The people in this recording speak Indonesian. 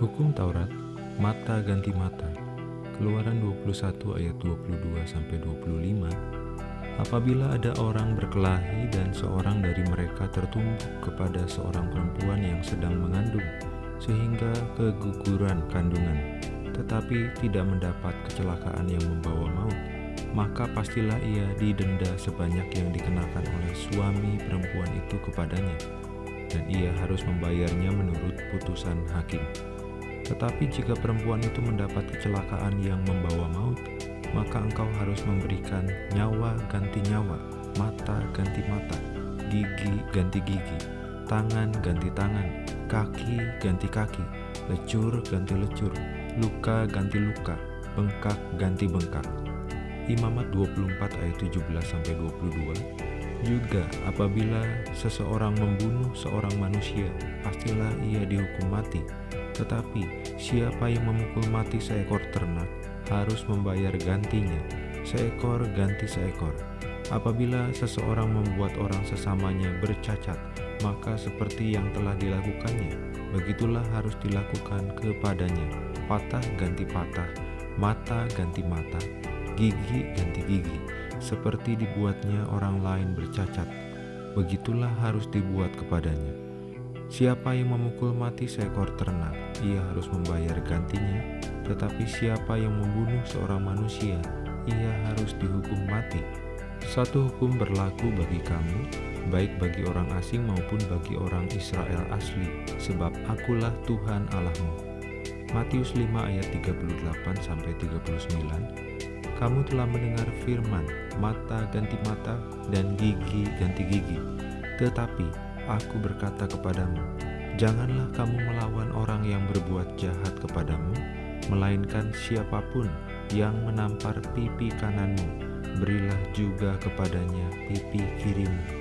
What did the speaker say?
Hukum Taurat, mata ganti mata. Keluaran 21 ayat 22 sampai 25. Apabila ada orang berkelahi dan seorang dari mereka tertumbuk kepada seorang perempuan yang sedang mengandung sehingga keguguran kandungan, tetapi tidak mendapat kecelakaan yang membawa maut, maka pastilah ia didenda sebanyak yang dikenakan oleh suami perempuan itu kepadanya, dan ia harus membayarnya menurut putusan hakim. Tetapi jika perempuan itu mendapat kecelakaan yang membawa maut, maka engkau harus memberikan nyawa ganti nyawa, mata ganti mata, gigi ganti gigi, tangan ganti tangan, kaki ganti kaki, lecur ganti lecur, luka ganti luka, bengkak ganti bengkak. Imamat 24 ayat 17 sampai 22. Juga apabila seseorang membunuh seorang manusia, pastilah ia dihukum mati tetapi siapa yang memukul mati seekor ternak harus membayar gantinya, seekor ganti seekor. Apabila seseorang membuat orang sesamanya bercacat, maka seperti yang telah dilakukannya, begitulah harus dilakukan kepadanya. Patah ganti patah, mata ganti mata, gigi ganti gigi, seperti dibuatnya orang lain bercacat. Begitulah harus dibuat kepadanya. Siapa yang memukul mati seekor ternak, ia harus membayar gantinya, tetapi siapa yang membunuh seorang manusia, ia harus dihukum mati. Satu hukum berlaku bagi kamu, baik bagi orang asing maupun bagi orang Israel asli, sebab akulah Tuhan Allahmu. Matius 5 ayat 38-39 Kamu telah mendengar firman, mata ganti mata dan gigi ganti gigi. Tetapi aku berkata kepadamu, janganlah kamu melawan orang yang berbuat jahat kepadamu, melainkan siapa pun yang menampar pipi kananmu, berilah juga kepadanya pipi kirimu.